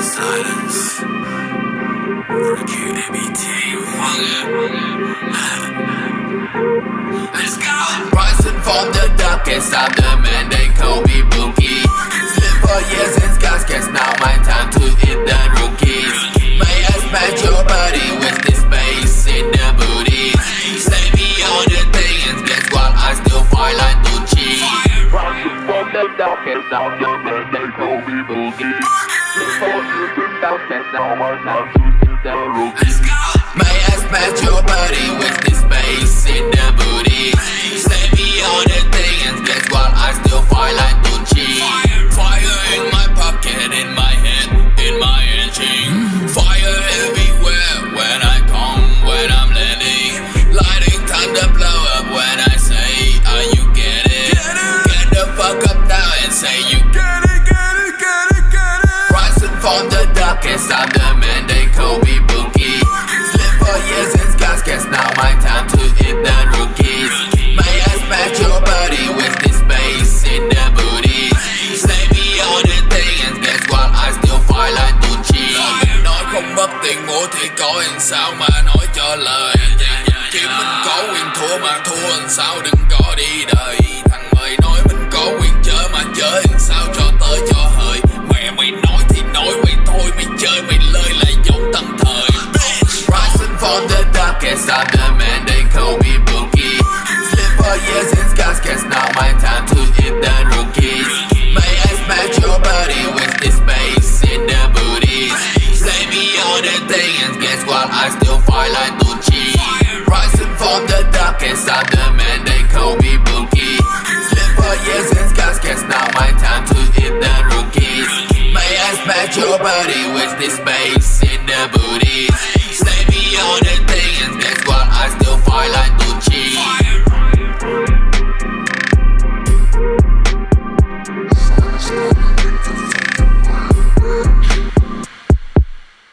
Silence. Rookie ABT. Let's go. Rising from the darkest of the the darkest of the man they call me Boogie. In scars, guess now my time to can't stop I'm the man they call me Boogie. Sleep for years in scars, guess now my time to hit the rookies. My ass match your body with this bass in the booty? me all the things, guess what? I still fight like Gucci. Nói không mất tiền mua thì có làm sao mà nói cho lời. Chỉ mình có quyền thua mà thua làm sao đừng có đi đời. Thằng mày nói mình có quyền chở mà chở darkest of the man they call me Boogie. Sleep for years in guess now my time to hit the rookies. May I smash your body with this bass in the booties. Stay beyond the things, guess what? I still fight like Gucci. Rising from the darkest of the man they call me Boogie. Sleep for years in guess now my time to hit the rookies. May I smash your body with this bass in the booties. Yeah.